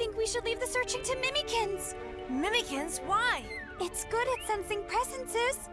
think we should leave the searching to Mimikins. Mimikins? Why? It's good at sensing presences.